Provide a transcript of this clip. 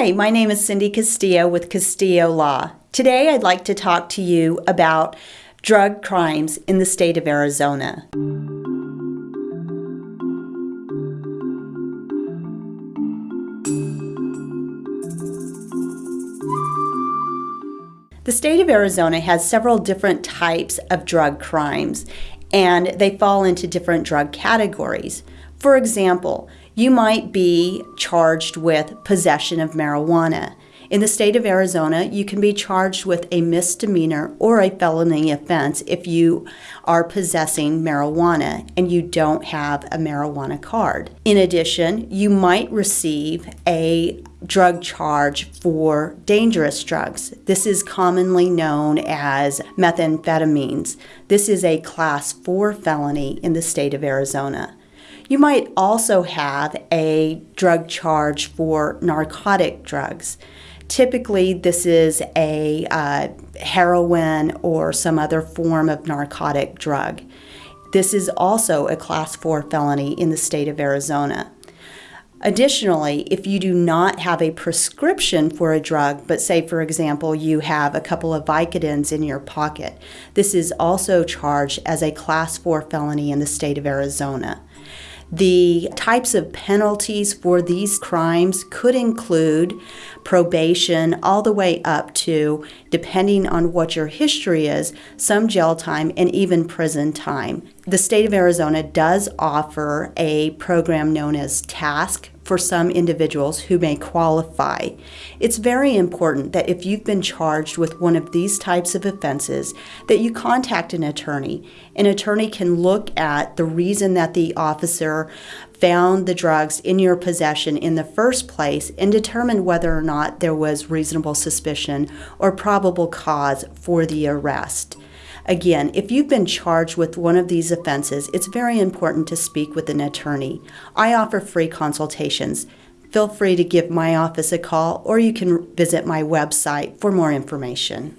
Hi, my name is Cindy Castillo with Castillo Law. Today I'd like to talk to you about drug crimes in the state of Arizona. The state of Arizona has several different types of drug crimes, and they fall into different drug categories. For example, you might be charged with possession of marijuana. In the state of Arizona, you can be charged with a misdemeanor or a felony offense if you are possessing marijuana and you don't have a marijuana card. In addition, you might receive a drug charge for dangerous drugs. This is commonly known as methamphetamines. This is a class 4 felony in the state of Arizona. You might also have a drug charge for narcotic drugs. Typically, this is a uh, heroin or some other form of narcotic drug. This is also a class 4 felony in the state of Arizona. Additionally, if you do not have a prescription for a drug, but say, for example, you have a couple of Vicodins in your pocket, this is also charged as a class 4 felony in the state of Arizona. The types of penalties for these crimes could include probation all the way up to, depending on what your history is, some jail time and even prison time. The state of Arizona does offer a program known as TASC for some individuals who may qualify. It's very important that if you've been charged with one of these types of offenses that you contact an attorney. An attorney can look at the reason that the officer found the drugs in your possession in the first place and determine whether or not there was reasonable suspicion or probable cause for the arrest. Again, if you've been charged with one of these offenses, it's very important to speak with an attorney. I offer free consultations. Feel free to give my office a call or you can visit my website for more information.